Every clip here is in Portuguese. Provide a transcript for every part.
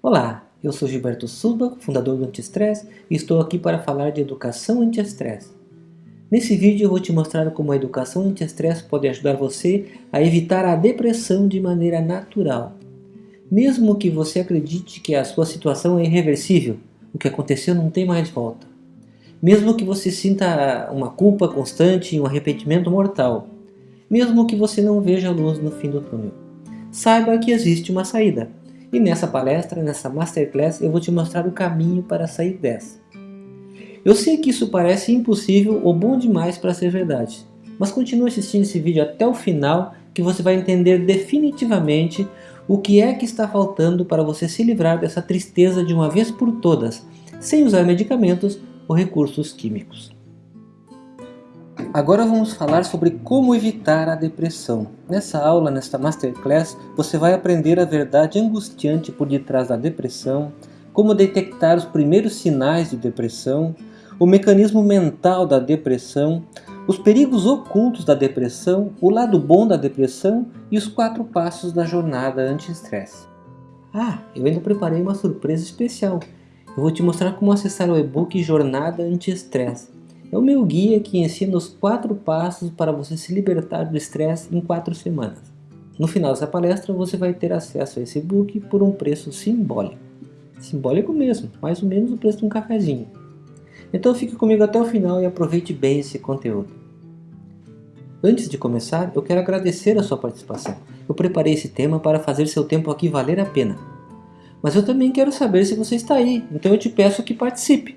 Olá, eu sou Gilberto Suba, fundador do Anti-Stress e estou aqui para falar de educação anti-estresse. Nesse vídeo eu vou te mostrar como a educação anti-estresse pode ajudar você a evitar a depressão de maneira natural. Mesmo que você acredite que a sua situação é irreversível, o que aconteceu não tem mais volta. Mesmo que você sinta uma culpa constante e um arrependimento mortal. Mesmo que você não veja a luz no fim do túnel. Saiba que existe uma saída e nessa palestra, nessa Masterclass, eu vou te mostrar o caminho para sair dessa. Eu sei que isso parece impossível ou bom demais para ser verdade, mas continue assistindo esse vídeo até o final que você vai entender definitivamente o que é que está faltando para você se livrar dessa tristeza de uma vez por todas, sem usar medicamentos ou recursos químicos. Agora vamos falar sobre como evitar a depressão. Nessa aula, nesta Masterclass, você vai aprender a verdade angustiante por detrás da depressão, como detectar os primeiros sinais de depressão, o mecanismo mental da depressão, os perigos ocultos da depressão, o lado bom da depressão e os quatro passos da jornada anti-estresse. Ah, eu ainda preparei uma surpresa especial. Eu vou te mostrar como acessar o e-book Jornada Anti-Estresse é o meu guia que ensina os quatro passos para você se libertar do estresse em quatro semanas. No final dessa palestra você vai ter acesso a esse book por um preço simbólico. Simbólico mesmo, mais ou menos o preço de um cafezinho. Então fique comigo até o final e aproveite bem esse conteúdo. Antes de começar, eu quero agradecer a sua participação. Eu preparei esse tema para fazer seu tempo aqui valer a pena. Mas eu também quero saber se você está aí, então eu te peço que participe.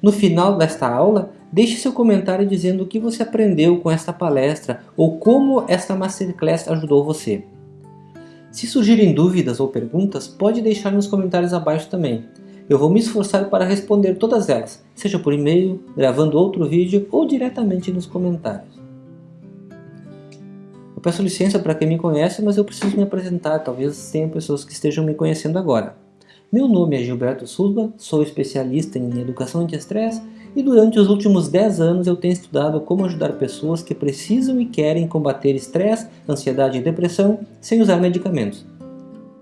No final desta aula, deixe seu comentário dizendo o que você aprendeu com esta palestra ou como esta Masterclass ajudou você. Se surgirem dúvidas ou perguntas, pode deixar nos comentários abaixo também. Eu vou me esforçar para responder todas elas, seja por e-mail, gravando outro vídeo ou diretamente nos comentários. Eu peço licença para quem me conhece, mas eu preciso me apresentar, talvez tenha pessoas que estejam me conhecendo agora. Meu nome é Gilberto Sulba, sou especialista em educação anti-estresse e durante os últimos 10 anos eu tenho estudado como ajudar pessoas que precisam e querem combater estresse, ansiedade e depressão sem usar medicamentos.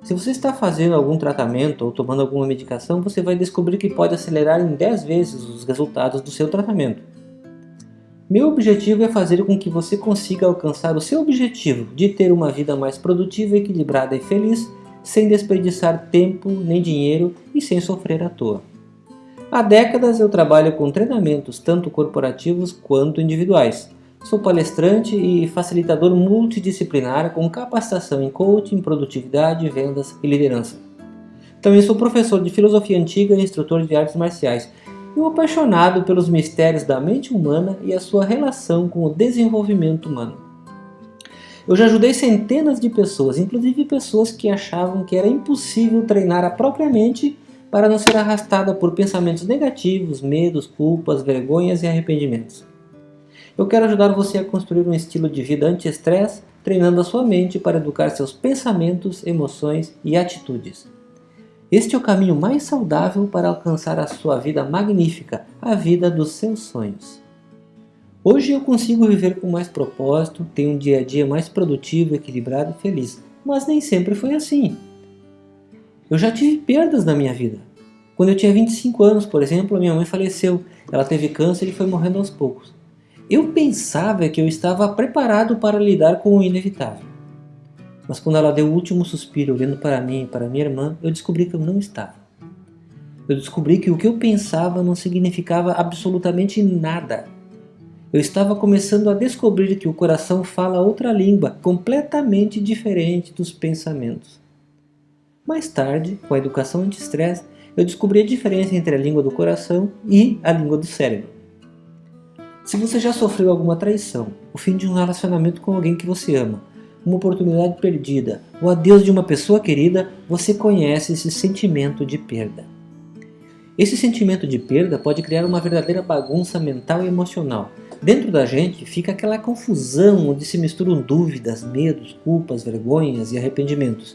Se você está fazendo algum tratamento ou tomando alguma medicação, você vai descobrir que pode acelerar em 10 vezes os resultados do seu tratamento. Meu objetivo é fazer com que você consiga alcançar o seu objetivo de ter uma vida mais produtiva, equilibrada e feliz sem desperdiçar tempo nem dinheiro e sem sofrer à toa. Há décadas eu trabalho com treinamentos tanto corporativos quanto individuais. Sou palestrante e facilitador multidisciplinar com capacitação em coaching, produtividade, vendas e liderança. Também sou professor de filosofia antiga e instrutor de artes marciais e um apaixonado pelos mistérios da mente humana e a sua relação com o desenvolvimento humano. Eu já ajudei centenas de pessoas, inclusive pessoas que achavam que era impossível treinar a própria mente para não ser arrastada por pensamentos negativos, medos, culpas, vergonhas e arrependimentos. Eu quero ajudar você a construir um estilo de vida anti-estresse, treinando a sua mente para educar seus pensamentos, emoções e atitudes. Este é o caminho mais saudável para alcançar a sua vida magnífica, a vida dos seus sonhos. Hoje eu consigo viver com mais propósito, tenho um dia a dia mais produtivo, equilibrado e feliz, mas nem sempre foi assim. Eu já tive perdas na minha vida. Quando eu tinha 25 anos, por exemplo, a minha mãe faleceu. Ela teve câncer e foi morrendo aos poucos. Eu pensava que eu estava preparado para lidar com o inevitável. Mas quando ela deu o último suspiro olhando para mim e para minha irmã, eu descobri que eu não estava. Eu descobri que o que eu pensava não significava absolutamente nada eu estava começando a descobrir que o coração fala outra língua, completamente diferente dos pensamentos. Mais tarde, com a educação anti-estresse, eu descobri a diferença entre a língua do coração e a língua do cérebro. Se você já sofreu alguma traição, o fim de um relacionamento com alguém que você ama, uma oportunidade perdida, o adeus de uma pessoa querida, você conhece esse sentimento de perda. Esse sentimento de perda pode criar uma verdadeira bagunça mental e emocional, Dentro da gente fica aquela confusão onde se misturam dúvidas, medos, culpas, vergonhas e arrependimentos.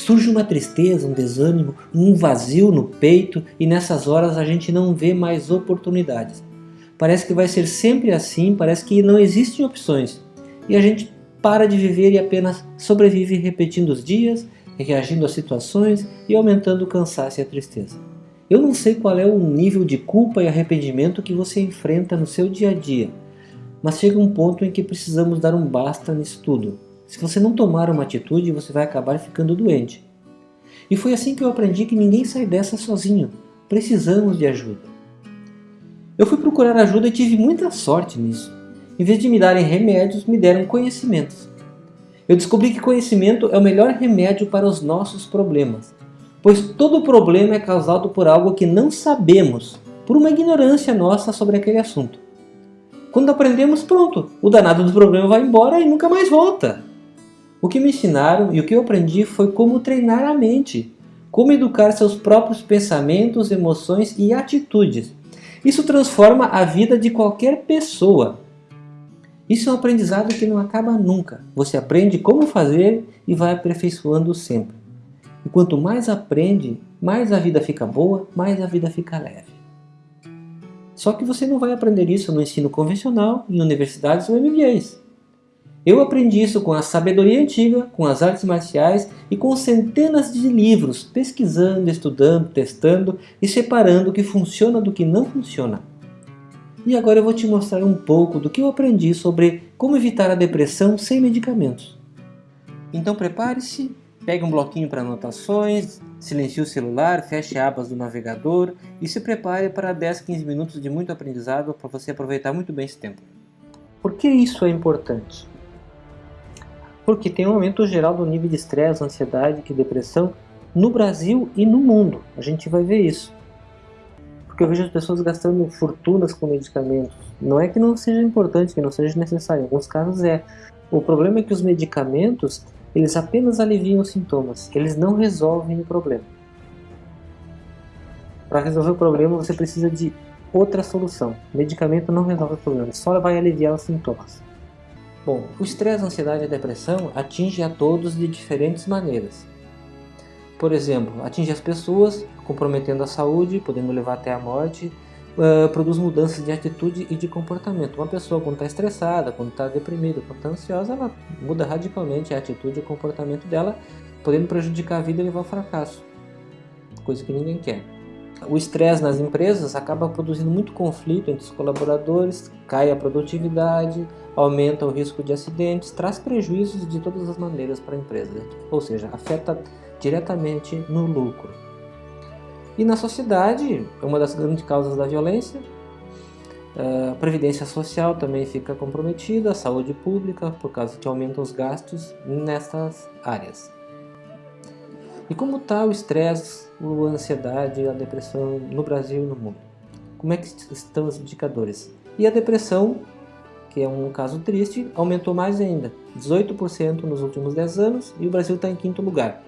Surge uma tristeza, um desânimo, um vazio no peito e nessas horas a gente não vê mais oportunidades. Parece que vai ser sempre assim, parece que não existem opções. E a gente para de viver e apenas sobrevive repetindo os dias, reagindo às situações e aumentando o cansaço e a tristeza. Eu não sei qual é o nível de culpa e arrependimento que você enfrenta no seu dia a dia, mas chega um ponto em que precisamos dar um basta nisso tudo. Se você não tomar uma atitude, você vai acabar ficando doente. E foi assim que eu aprendi que ninguém sai dessa sozinho. Precisamos de ajuda. Eu fui procurar ajuda e tive muita sorte nisso. Em vez de me darem remédios, me deram conhecimentos. Eu descobri que conhecimento é o melhor remédio para os nossos problemas, pois todo problema é causado por algo que não sabemos, por uma ignorância nossa sobre aquele assunto. Quando aprendemos, pronto, o danado do problema vai embora e nunca mais volta. O que me ensinaram e o que eu aprendi foi como treinar a mente, como educar seus próprios pensamentos, emoções e atitudes. Isso transforma a vida de qualquer pessoa. Isso é um aprendizado que não acaba nunca. Você aprende como fazer e vai aperfeiçoando sempre. E quanto mais aprende, mais a vida fica boa, mais a vida fica leve. Só que você não vai aprender isso no ensino convencional, em universidades ou MBAs. Eu aprendi isso com a sabedoria antiga, com as artes marciais e com centenas de livros, pesquisando, estudando, testando e separando o que funciona do que não funciona. E agora eu vou te mostrar um pouco do que eu aprendi sobre como evitar a depressão sem medicamentos. Então prepare-se, pegue um bloquinho para anotações, silencie o celular, feche abas do navegador e se prepare para 10, 15 minutos de muito aprendizado para você aproveitar muito bem esse tempo. Por que isso é importante? Porque tem um aumento geral do nível de estresse, ansiedade e depressão no Brasil e no mundo. A gente vai ver isso. Porque eu vejo as pessoas gastando fortunas com medicamentos. Não é que não seja importante, que não seja necessário, em alguns casos é. O problema é que os medicamentos, eles apenas aliviam os sintomas, eles não resolvem o problema. Para resolver o problema, você precisa de outra solução. O medicamento não resolve o problema, só vai aliviar os sintomas. Bom, o estresse, a ansiedade e a depressão atinge a todos de diferentes maneiras. Por exemplo, atinge as pessoas, comprometendo a saúde, podendo levar até a morte, uh, produz mudanças de atitude e de comportamento. Uma pessoa quando está estressada, quando está deprimida, quando está ansiosa, ela muda radicalmente a atitude e o comportamento dela, podendo prejudicar a vida e levar ao fracasso, coisa que ninguém quer. O estresse nas empresas acaba produzindo muito conflito entre os colaboradores, cai a produtividade, aumenta o risco de acidentes, traz prejuízos de todas as maneiras para a empresa, ou seja, afeta diretamente no lucro. E na sociedade, é uma das grandes causas da violência, a previdência social também fica comprometida, a saúde pública, por causa que aumentam os gastos nessas áreas. E como está o estresse, a ansiedade, a depressão no Brasil e no mundo? Como é que estão os indicadores? E a depressão, que é um caso triste, aumentou mais ainda, 18% nos últimos 10 anos e o Brasil está em quinto lugar.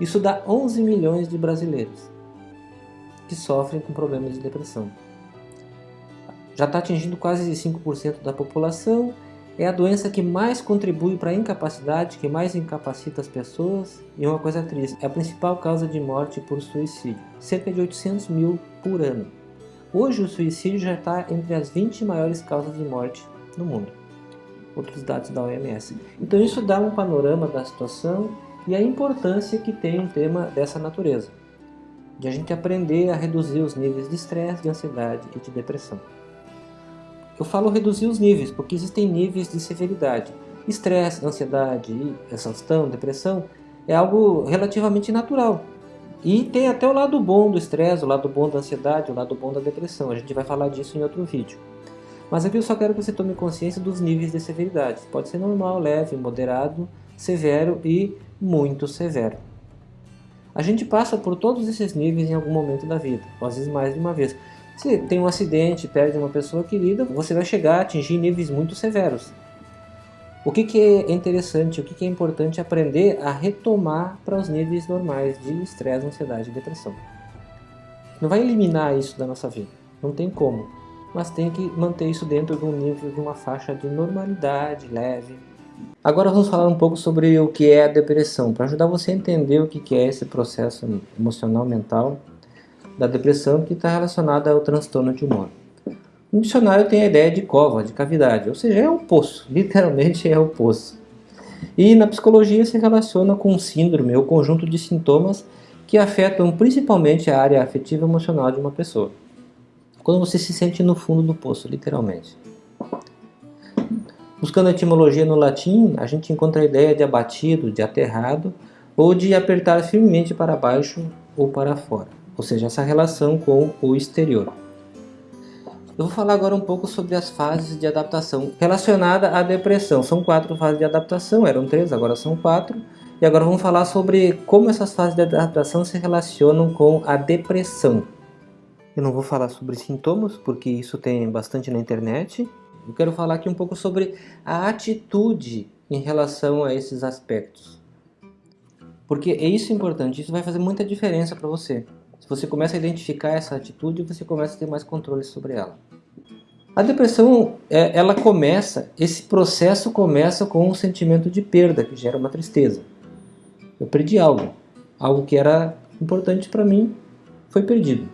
Isso dá 11 milhões de brasileiros que sofrem com problemas de depressão. Já está atingindo quase 5% da população é a doença que mais contribui para a incapacidade, que mais incapacita as pessoas e uma coisa triste, é a principal causa de morte por suicídio, cerca de 800 mil por ano. Hoje o suicídio já está entre as 20 maiores causas de morte no mundo, outros dados da OMS. Então isso dá um panorama da situação e a importância que tem um tema dessa natureza, de a gente aprender a reduzir os níveis de estresse, de ansiedade e de depressão. Eu falo reduzir os níveis, porque existem níveis de severidade. Estresse, ansiedade, exaustão, depressão é algo relativamente natural. E tem até o lado bom do estresse, o lado bom da ansiedade, o lado bom da depressão. A gente vai falar disso em outro vídeo. Mas aqui eu só quero que você tome consciência dos níveis de severidade. Pode ser normal, leve, moderado, severo e muito severo. A gente passa por todos esses níveis em algum momento da vida, às vezes mais de uma vez. Se tem um acidente, perde uma pessoa querida, você vai chegar a atingir níveis muito severos. O que, que é interessante, o que, que é importante aprender a retomar para os níveis normais de estresse, ansiedade e depressão. Não vai eliminar isso da nossa vida, não tem como, mas tem que manter isso dentro de um nível, de uma faixa de normalidade leve. Agora vamos falar um pouco sobre o que é a depressão, para ajudar você a entender o que é esse processo emocional, mental da depressão que está relacionada ao transtorno de humor. No dicionário tem a ideia de cova, de cavidade, ou seja, é um poço, literalmente é um poço. E na psicologia se relaciona com síndrome ou conjunto de sintomas que afetam principalmente a área afetiva emocional de uma pessoa. Quando você se sente no fundo do poço, literalmente. Buscando etimologia no latim, a gente encontra a ideia de abatido, de aterrado, ou de apertar firmemente para baixo ou para fora, ou seja, essa relação com o exterior. Eu vou falar agora um pouco sobre as fases de adaptação relacionada à depressão. São quatro fases de adaptação, eram três, agora são quatro. E agora vamos falar sobre como essas fases de adaptação se relacionam com a depressão. Eu não vou falar sobre sintomas, porque isso tem bastante na internet. Eu quero falar aqui um pouco sobre a atitude em relação a esses aspectos. Porque é isso importante, isso vai fazer muita diferença para você. Se você começa a identificar essa atitude, você começa a ter mais controle sobre ela. A depressão, é, ela começa, esse processo começa com um sentimento de perda, que gera uma tristeza. Eu perdi algo, algo que era importante para mim foi perdido.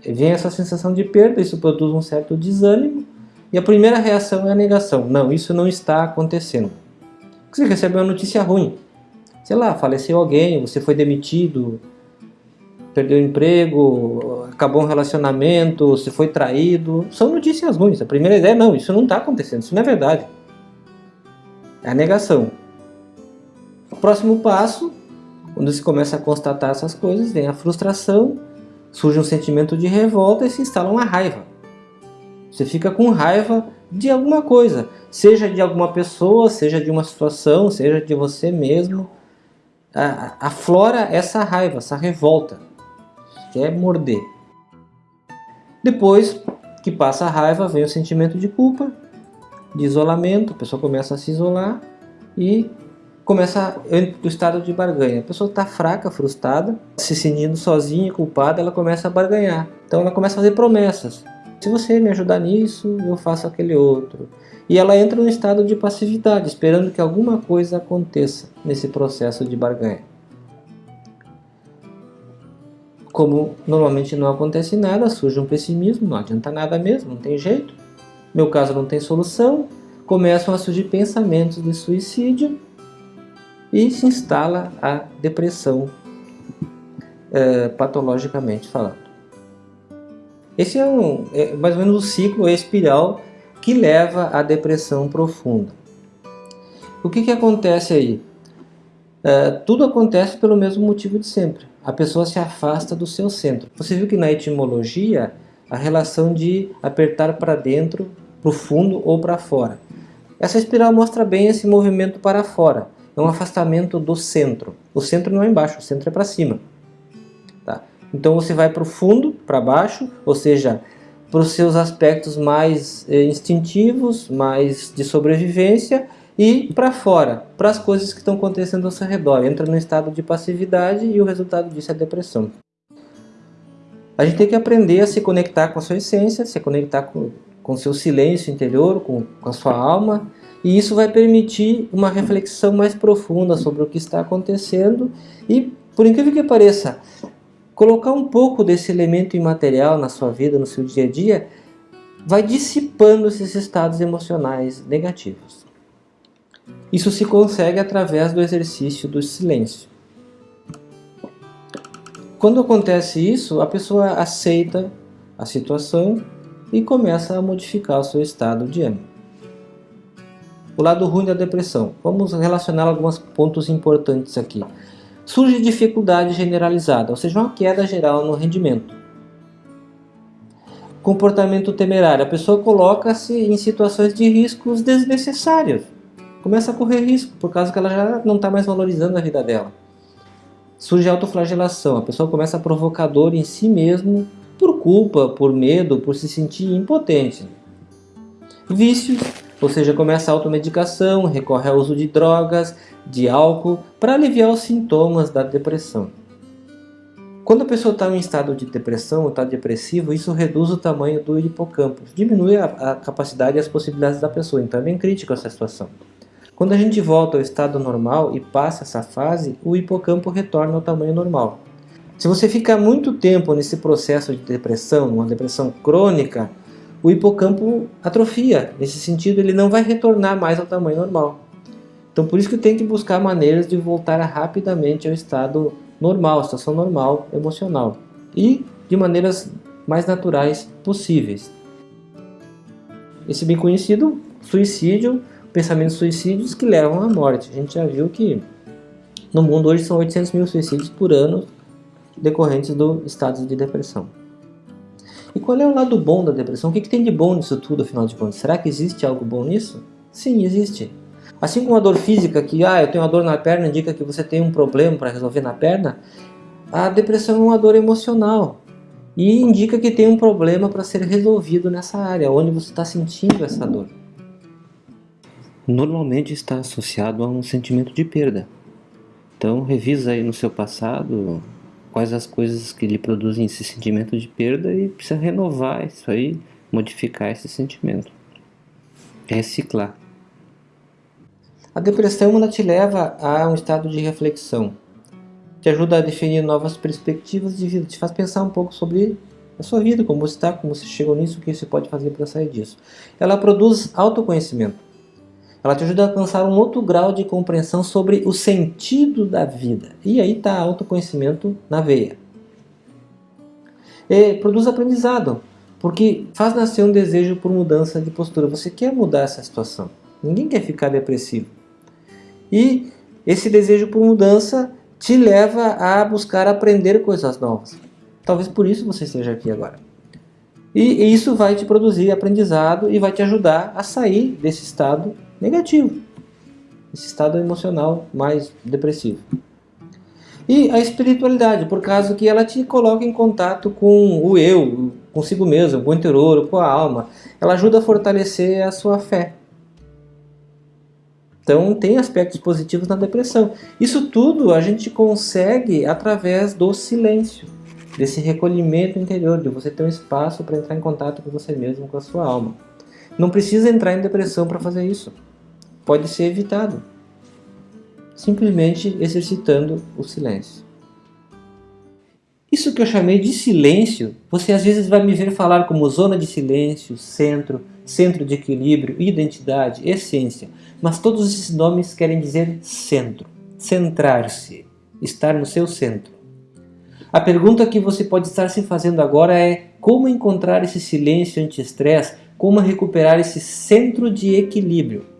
Vem essa sensação de perda, isso produz um certo desânimo, e a primeira reação é a negação. Não, isso não está acontecendo. Você recebe uma notícia ruim. Sei lá, faleceu alguém, você foi demitido, perdeu emprego, acabou um relacionamento, você foi traído. São notícias ruins. A primeira ideia é, não, isso não está acontecendo, isso não é verdade. É a negação. O próximo passo quando se começa a constatar essas coisas, vem a frustração, surge um sentimento de revolta e se instala uma raiva. Você fica com raiva de alguma coisa, seja de alguma pessoa, seja de uma situação, seja de você mesmo. Aflora essa raiva, essa revolta, quer morder. Depois que passa a raiva, vem o sentimento de culpa, de isolamento, a pessoa começa a se isolar e começa o estado de barganha. A pessoa está fraca, frustrada, se sentindo sozinha, culpada, ela começa a barganhar. Então ela começa a fazer promessas. Se você me ajudar nisso, eu faço aquele outro. E ela entra no estado de passividade, esperando que alguma coisa aconteça nesse processo de barganha. Como normalmente não acontece nada, surge um pessimismo, não adianta nada mesmo, não tem jeito. Meu caso não tem solução, começam a surgir pensamentos de suicídio e se instala a depressão, é, patologicamente falando. Esse é, um, é mais ou menos o ciclo, espiral que leva à depressão profunda. O que, que acontece aí? É, tudo acontece pelo mesmo motivo de sempre. A pessoa se afasta do seu centro. Você viu que na etimologia, a relação de apertar para dentro, para o fundo ou para fora. Essa espiral mostra bem esse movimento para fora é um afastamento do centro. O centro não é embaixo, o centro é para cima. Tá? Então você vai para o fundo, para baixo, ou seja, para os seus aspectos mais eh, instintivos, mais de sobrevivência, e para fora, para as coisas que estão acontecendo ao seu redor. Entra no estado de passividade e o resultado disso é a depressão. A gente tem que aprender a se conectar com a sua essência, se conectar com o seu silêncio interior, com, com a sua alma, e isso vai permitir uma reflexão mais profunda sobre o que está acontecendo e, por incrível que pareça, colocar um pouco desse elemento imaterial na sua vida, no seu dia a dia, vai dissipando esses estados emocionais negativos. Isso se consegue através do exercício do silêncio. Quando acontece isso, a pessoa aceita a situação e começa a modificar o seu estado de ânimo. O lado ruim da depressão. Vamos relacionar alguns pontos importantes aqui. Surge dificuldade generalizada, ou seja, uma queda geral no rendimento. Comportamento temerário. A pessoa coloca-se em situações de riscos desnecessários. Começa a correr risco, por causa que ela já não está mais valorizando a vida dela. Surge autoflagelação. A pessoa começa a provocar dor em si mesmo por culpa, por medo, por se sentir impotente. Vícios ou seja, começa a automedicação, recorre ao uso de drogas, de álcool, para aliviar os sintomas da depressão. Quando a pessoa está em estado de depressão ou está depressivo, isso reduz o tamanho do hipocampo, diminui a, a, capacidade e as possibilidades da pessoa, então é bem crítico essa situação. Quando a gente volta ao estado normal e passa essa fase, o hipocampo retorna ao tamanho normal. Se você ficar muito tempo nesse processo de depressão, uma depressão crônica, o hipocampo atrofia. Nesse sentido, ele não vai retornar mais ao tamanho normal. Então por isso que tem que buscar maneiras de voltar rapidamente ao estado normal, situação normal emocional. E de maneiras mais naturais possíveis. Esse bem conhecido suicídio, pensamentos suicídios que levam à morte. A gente já viu que no mundo hoje são 800 mil suicídios por ano decorrentes do estado de depressão. E qual é o lado bom da depressão? O que, que tem de bom nisso tudo, afinal de contas? Será que existe algo bom nisso? Sim, existe. Assim como a dor física, que ah, eu tenho uma dor na perna, indica que você tem um problema para resolver na perna, a depressão é uma dor emocional e indica que tem um problema para ser resolvido nessa área, onde você está sentindo essa dor. Normalmente está associado a um sentimento de perda. Então revisa aí no seu passado quais as coisas que lhe produzem esse sentimento de perda e precisa renovar isso aí, modificar esse sentimento. Reciclar. A depressão ela te leva a um estado de reflexão. Te ajuda a definir novas perspectivas de vida, te faz pensar um pouco sobre a sua vida, como você está, como você chegou nisso, o que você pode fazer para sair disso. Ela produz autoconhecimento. Ela te ajuda a alcançar um outro grau de compreensão sobre o sentido da vida. E aí está autoconhecimento na veia. E produz aprendizado, porque faz nascer um desejo por mudança de postura. Você quer mudar essa situação. Ninguém quer ficar depressivo. E esse desejo por mudança te leva a buscar aprender coisas novas. Talvez por isso você esteja aqui agora. E isso vai te produzir aprendizado e vai te ajudar a sair desse estado negativo. Esse estado emocional mais depressivo. E a espiritualidade, por causa que ela te coloca em contato com o eu, consigo mesmo, com o interior, com a alma. Ela ajuda a fortalecer a sua fé. Então tem aspectos positivos na depressão. Isso tudo a gente consegue através do silêncio, desse recolhimento interior, de você ter um espaço para entrar em contato com você mesmo, com a sua alma. Não precisa entrar em depressão para fazer isso pode ser evitado, simplesmente exercitando o silêncio. Isso que eu chamei de silêncio, você às vezes vai me ver falar como zona de silêncio, centro, centro de equilíbrio, identidade, essência, mas todos esses nomes querem dizer centro, centrar-se, estar no seu centro. A pergunta que você pode estar se fazendo agora é como encontrar esse silêncio anti-estresse, como recuperar esse centro de equilíbrio.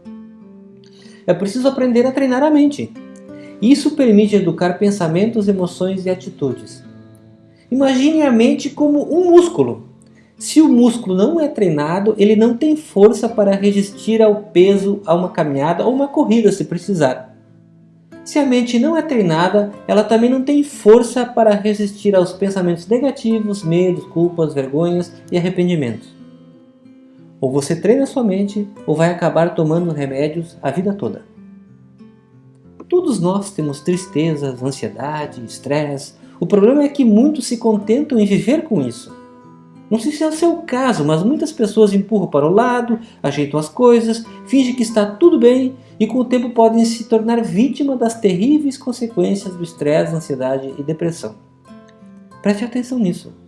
É preciso aprender a treinar a mente. Isso permite educar pensamentos, emoções e atitudes. Imagine a mente como um músculo. Se o músculo não é treinado, ele não tem força para resistir ao peso, a uma caminhada ou uma corrida se precisar. Se a mente não é treinada, ela também não tem força para resistir aos pensamentos negativos, medos, culpas, vergonhas e arrependimentos. Ou você treina sua mente, ou vai acabar tomando remédios a vida toda. Todos nós temos tristezas, ansiedade, estresse. O problema é que muitos se contentam em viver com isso. Não sei se é o seu caso, mas muitas pessoas empurram para o lado, ajeitam as coisas, fingem que está tudo bem e com o tempo podem se tornar vítima das terríveis consequências do estresse, ansiedade e depressão. Preste atenção nisso.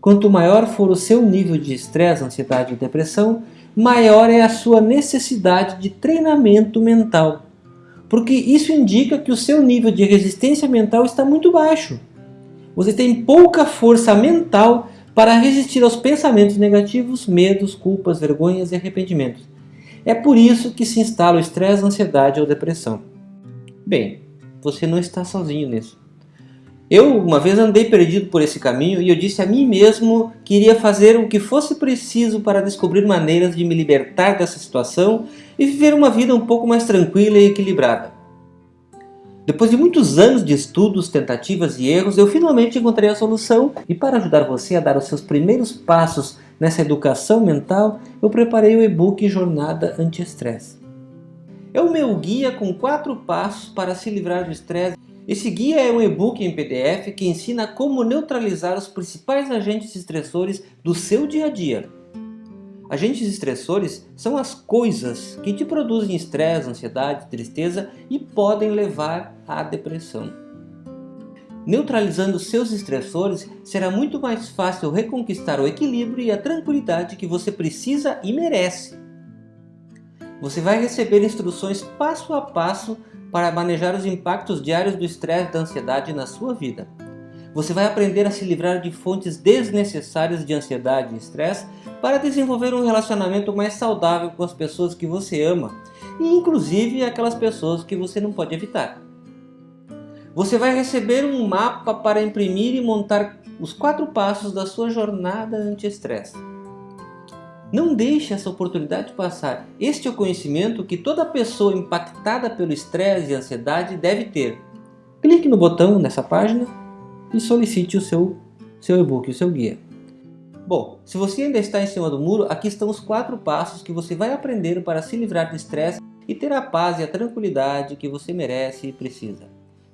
Quanto maior for o seu nível de estresse, ansiedade e depressão, maior é a sua necessidade de treinamento mental. Porque isso indica que o seu nível de resistência mental está muito baixo. Você tem pouca força mental para resistir aos pensamentos negativos, medos, culpas, vergonhas e arrependimentos. É por isso que se instala o estresse, ansiedade ou depressão. Bem, você não está sozinho nisso. Eu uma vez andei perdido por esse caminho e eu disse a mim mesmo que iria fazer o que fosse preciso para descobrir maneiras de me libertar dessa situação e viver uma vida um pouco mais tranquila e equilibrada. Depois de muitos anos de estudos, tentativas e erros, eu finalmente encontrei a solução e para ajudar você a dar os seus primeiros passos nessa educação mental, eu preparei o e-book Jornada Anti-Estresse. É o meu guia com quatro passos para se livrar do estresse esse guia é um e-book em PDF que ensina como neutralizar os principais agentes estressores do seu dia a dia. Agentes estressores são as coisas que te produzem estresse, ansiedade, tristeza e podem levar à depressão. Neutralizando seus estressores, será muito mais fácil reconquistar o equilíbrio e a tranquilidade que você precisa e merece. Você vai receber instruções passo a passo para manejar os impactos diários do estresse e da ansiedade na sua vida. Você vai aprender a se livrar de fontes desnecessárias de ansiedade e estresse para desenvolver um relacionamento mais saudável com as pessoas que você ama e inclusive aquelas pessoas que você não pode evitar. Você vai receber um mapa para imprimir e montar os quatro passos da sua jornada anti-estresse. Não deixe essa oportunidade passar. Este é o conhecimento que toda pessoa impactada pelo estresse e ansiedade deve ter. Clique no botão nessa página e solicite o seu, seu e-book, o seu guia. Bom, se você ainda está em cima do muro, aqui estão os quatro passos que você vai aprender para se livrar do estresse e ter a paz e a tranquilidade que você merece e precisa.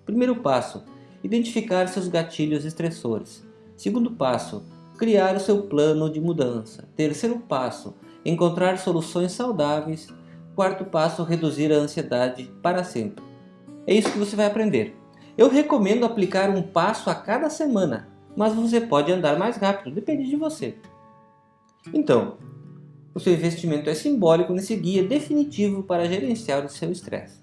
Primeiro passo, identificar seus gatilhos estressores. Segundo passo, criar o seu plano de mudança. Terceiro passo, encontrar soluções saudáveis. Quarto passo, reduzir a ansiedade para sempre. É isso que você vai aprender. Eu recomendo aplicar um passo a cada semana, mas você pode andar mais rápido, depende de você. Então, o seu investimento é simbólico nesse guia definitivo para gerenciar o seu estresse.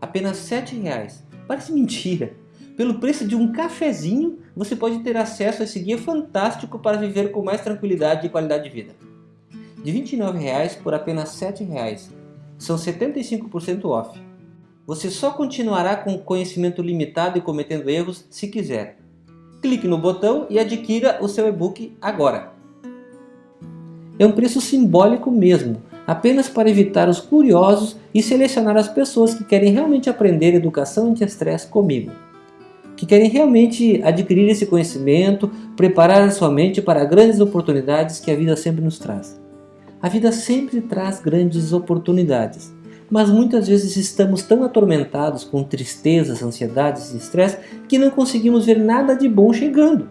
Apenas R$ 7,00. Parece mentira. Pelo preço de um cafezinho, você pode ter acesso a esse guia fantástico para viver com mais tranquilidade e qualidade de vida. De R$ 29,00 por apenas R$ 7,00. São 75% off. Você só continuará com conhecimento limitado e cometendo erros se quiser. Clique no botão e adquira o seu e-book agora. É um preço simbólico mesmo, apenas para evitar os curiosos e selecionar as pessoas que querem realmente aprender educação anti-estresse comigo. Que querem realmente adquirir esse conhecimento, preparar a sua mente para grandes oportunidades que a vida sempre nos traz. A vida sempre traz grandes oportunidades mas muitas vezes estamos tão atormentados com tristezas, ansiedades e estresse que não conseguimos ver nada de bom chegando.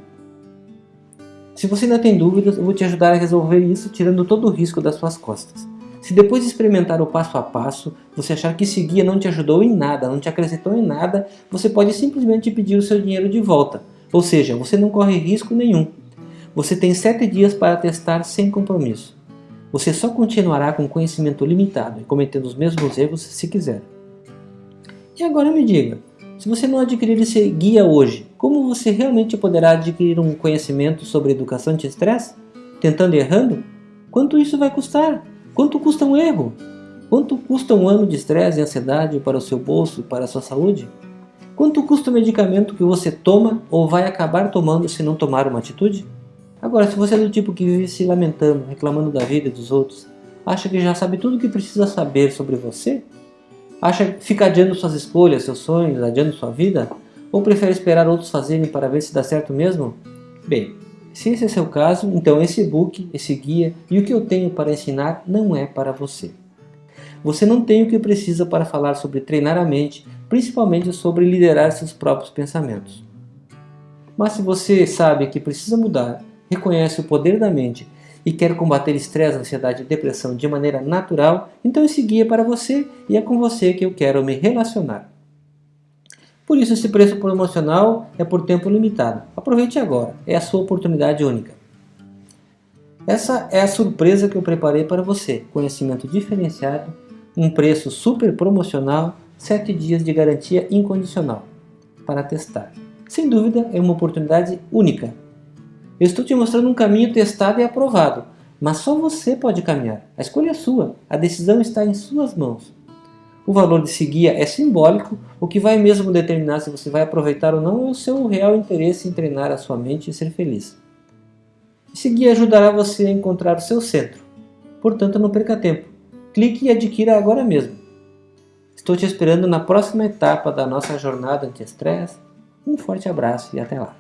Se você ainda tem dúvidas, eu vou te ajudar a resolver isso tirando todo o risco das suas costas. Se depois de experimentar o passo a passo, você achar que esse guia não te ajudou em nada, não te acrescentou em nada, você pode simplesmente pedir o seu dinheiro de volta. Ou seja, você não corre risco nenhum. Você tem 7 dias para testar sem compromisso. Você só continuará com conhecimento limitado e cometendo os mesmos erros se quiser. E agora me diga, se você não adquirir esse guia hoje, como você realmente poderá adquirir um conhecimento sobre educação de estresse? Tentando e errando? Quanto isso vai custar? Quanto custa um erro? Quanto custa um ano de estresse e ansiedade para o seu bolso e para a sua saúde? Quanto custa o medicamento que você toma ou vai acabar tomando se não tomar uma atitude? Agora, se você é do tipo que vive se lamentando, reclamando da vida dos outros, acha que já sabe tudo o que precisa saber sobre você? Acha que fica adiando suas escolhas, seus sonhos, adiando sua vida? Ou prefere esperar outros fazerem para ver se dá certo mesmo? Bem, se esse é seu caso, então esse e-book, esse guia e o que eu tenho para ensinar não é para você. Você não tem o que precisa para falar sobre treinar a mente, principalmente sobre liderar seus próprios pensamentos. Mas se você sabe que precisa mudar reconhece o poder da mente e quer combater estresse, ansiedade e depressão de maneira natural, então esse guia é para você e é com você que eu quero me relacionar. Por isso esse preço promocional é por tempo limitado. Aproveite agora, é a sua oportunidade única. Essa é a surpresa que eu preparei para você. Conhecimento diferenciado, um preço super promocional, 7 dias de garantia incondicional para testar. Sem dúvida é uma oportunidade única eu estou te mostrando um caminho testado e aprovado, mas só você pode caminhar. A escolha é sua, a decisão está em suas mãos. O valor desse guia é simbólico, o que vai mesmo determinar se você vai aproveitar ou não é o seu real interesse em treinar a sua mente e ser feliz. Esse guia ajudará você a encontrar o seu centro. Portanto, não perca tempo. Clique e adquira agora mesmo. Estou te esperando na próxima etapa da nossa jornada anti-estresse. Um forte abraço e até lá.